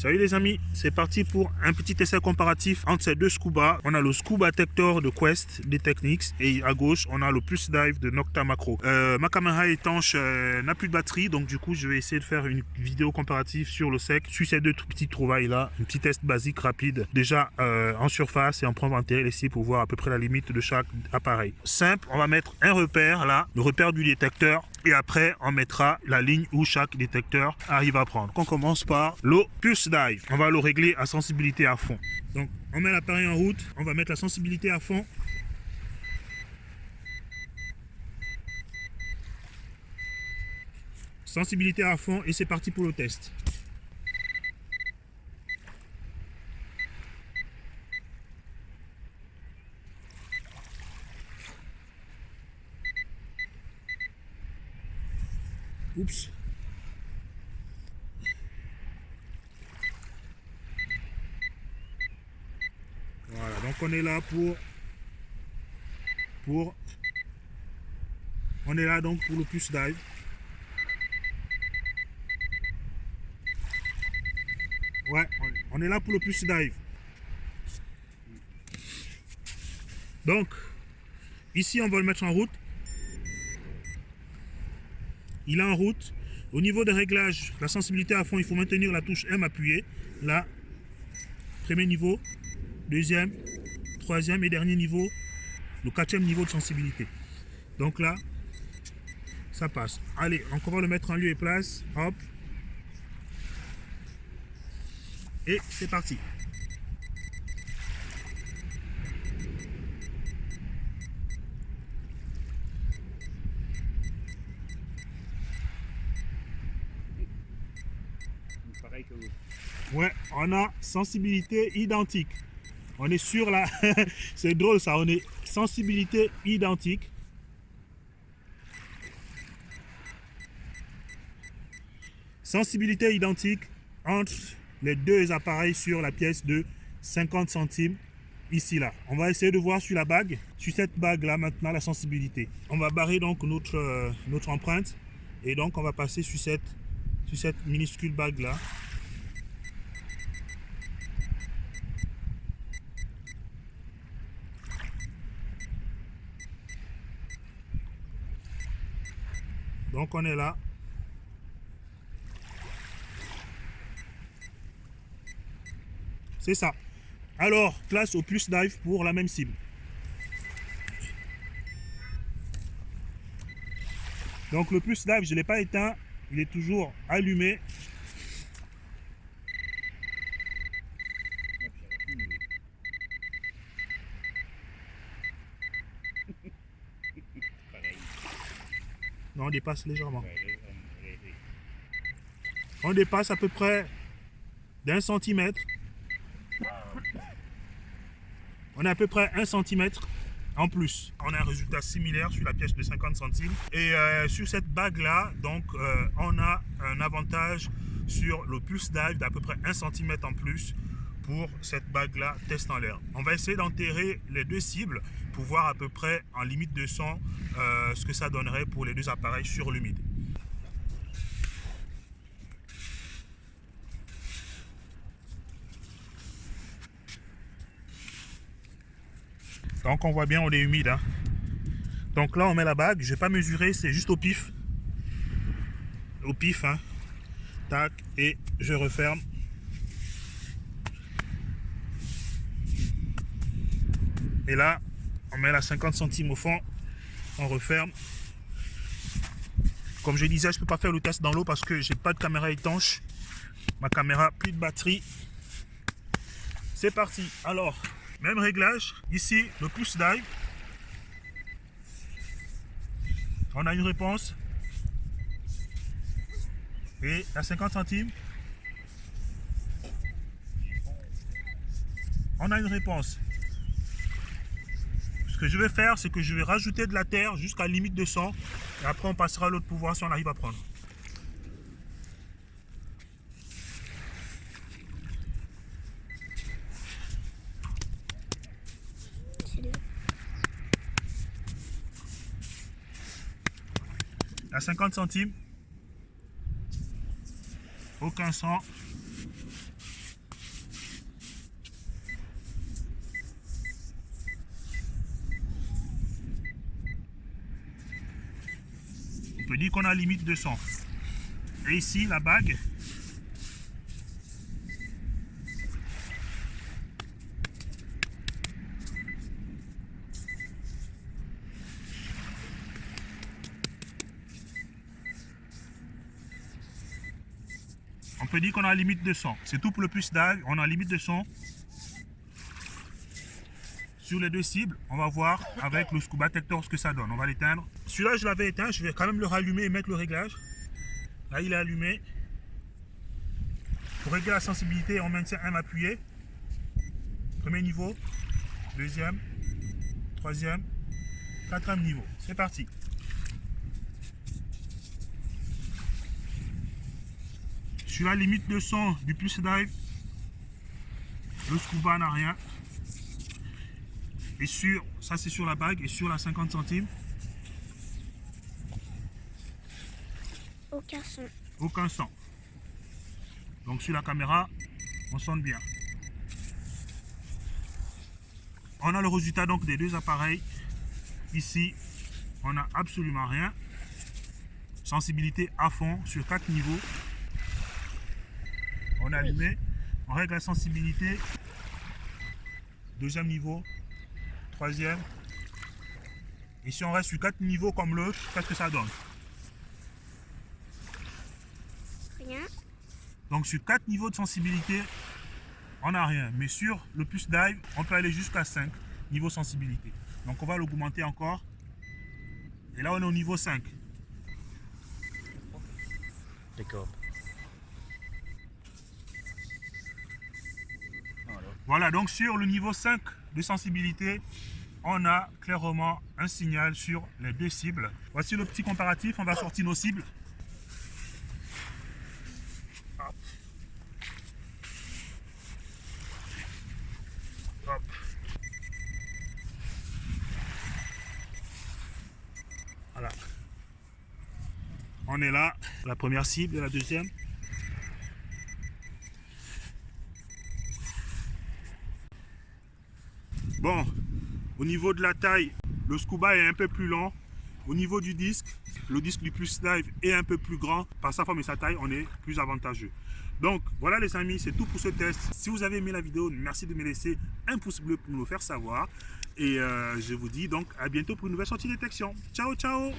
Salut les amis, c'est parti pour un petit essai comparatif entre ces deux scuba. On a le scuba Tector de Quest des Techniques et à gauche on a le Plus Dive de Nocta Macro. Euh, ma caméra étanche euh, n'a plus de batterie donc du coup je vais essayer de faire une vidéo comparative sur le sec sur ces deux petites trouvailles là. Un petit test basique rapide déjà euh, en surface et en en ici pour voir à peu près la limite de chaque appareil. Simple, on va mettre un repère là, le repère du détecteur et après on mettra la ligne où chaque détecteur arrive à prendre. On commence par le Pulse Dive. On va le régler à sensibilité à fond. Donc on met l'appareil en route, on va mettre la sensibilité à fond. Sensibilité à fond et c'est parti pour le test. Oups. Voilà, donc on est là pour pour on est là donc pour le plus dive. Ouais, on est là pour le plus dive. Donc, ici on va le mettre en route il est en route. Au niveau des réglages, la sensibilité à fond, il faut maintenir la touche M appuyée. Là, premier niveau, deuxième, troisième et dernier niveau, le quatrième niveau de sensibilité. Donc là, ça passe. Allez, on va le mettre en lieu et place. Hop. Et c'est parti. Ouais, on a sensibilité identique. On est sur la... C'est drôle ça, on est sensibilité identique. Sensibilité identique entre les deux appareils sur la pièce de 50 centimes ici là. On va essayer de voir sur la bague, sur cette bague là maintenant la sensibilité. On va barrer donc notre, euh, empreinte et donc on va passer sur cette, sur cette minuscule bague là. Donc on est là. C'est ça. Alors, place au plus dive pour la même cible. Donc le plus dive, je ne l'ai pas éteint. Il est toujours allumé. Non, on dépasse légèrement. On dépasse à peu près d'un centimètre. On a à peu près un centimètre en plus. On a un résultat similaire sur la pièce de 50 centimes. Et euh, sur cette bague-là, donc, euh, on a un avantage sur le plus dive d'à peu près un centimètre en plus pour cette bague-là, test en l'air. On va essayer d'enterrer les deux cibles voir à peu près en limite de son euh, ce que ça donnerait pour les deux appareils sur l'humide. Donc on voit bien, on est humide. Hein. Donc là, on met la bague. Je vais pas mesurer, c'est juste au pif. Au pif, hein. Tac, et je referme. Et là, on met la 50 centimes au fond, on referme. Comme je disais, je peux pas faire le test dans l'eau parce que j'ai pas de caméra étanche. Ma caméra, plus de batterie. C'est parti. Alors, même réglage. Ici, le pouce dive. On a une réponse. Et la 50 centimes. On a une réponse. Ce que je vais faire, c'est que je vais rajouter de la terre jusqu'à limite de 100. Et après, on passera à l'autre pouvoir si on arrive à prendre. À 50 centimes. Aucun sang. Peut dire qu'on a limite 200. Et ici, la bague, On peut dire qu'on a limite de 100. C'est tout pour le puce dive. On a limite de 100. Sur les deux cibles, on va voir avec le scuba detector ce que ça donne. On va l'éteindre. Celui-là, je l'avais éteint. Je vais quand même le rallumer et mettre le réglage. Là, il est allumé. Pour régler la sensibilité, on maintient un appuyé. Premier niveau, deuxième, troisième, quatrième niveau. C'est parti. Sur la limite de son du plus dive, le scuba n'a rien. Et sur, ça c'est sur la bague, et sur la 50 centimes, Aucun son. aucun son. Donc sur la caméra, on sonne bien. On a le résultat donc des deux appareils. Ici, on n'a absolument rien. Sensibilité à fond sur quatre niveaux. On a allumé, on règle la sensibilité. Deuxième niveau, troisième. Et si on reste sur quatre niveaux comme l'autre, qu'est-ce que ça donne? Rien. Donc sur 4 niveaux de sensibilité, on n'a rien. Mais sur le plus dive, on peut aller jusqu'à 5 niveaux sensibilité. Donc on va l'augmenter encore. Et là on est au niveau 5. D'accord. Voilà, donc sur le niveau 5 de sensibilité, on a clairement un signal sur les deux cibles. Voici le petit comparatif, on va sortir nos cibles. Voilà. On est là, la première cible et la deuxième. Au niveau de la taille, le scuba est un peu plus long. Au niveau du disque, le disque du plus dive est un peu plus grand. Par sa forme et sa taille, on est plus avantageux. Donc voilà les amis, c'est tout pour ce test. Si vous avez aimé la vidéo, merci de me laisser un pouce bleu pour nous le faire savoir. Et euh, je vous dis donc à bientôt pour une nouvelle sortie détection. Ciao, ciao